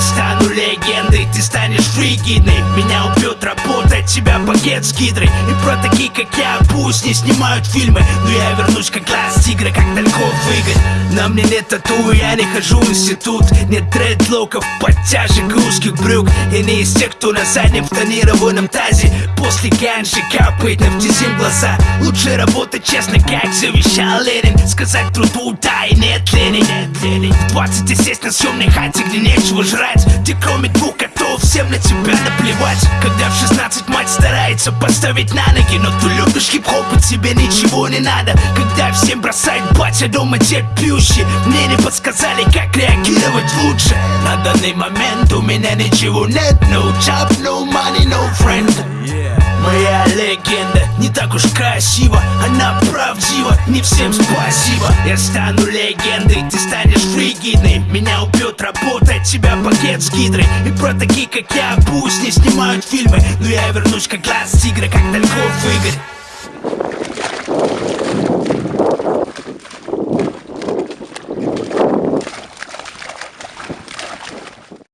стану легендой Ты станешь фригидной. Меня убьют рабы от тебя пакет с гидрой. И про такие, как я, пусть не снимают фильмы. Но я вернусь как глаз тигра, как далеко выиграть На мне нет тату, я не хожу в институт. Нет дредлоков, подтяжек и узких брюк. Я не из тех, кто на заднем тонированном тазе. После ганжи капает нефтезим глаза. Лучше работать честно, как завещал Ленин. Сказать труду да и нет лени, нет лени В 20 сесть на съемной хате, где нечего жрать. Где кроме двух котов всем на тебя наплевать. Когда в 16 мать старается поставить на ноги Но ты любишь хип-хоп и тебе ничего не надо. Когда всем бросает батя дома дед пьющий. Мне не подсказали, как реагировать лучше. На данный момент у меня ничего нет. No job, no money, no friend. Моя легенда не так уж красиво Она правдива, не всем спасибо. Я стану легендой, ты станешь фригидной. Меня убьет работа, от тебя пакет с гидрой И про такие, как я, пусть не снимают фильмы. Но я вернусь как глаз тигра, как далеко в Игорь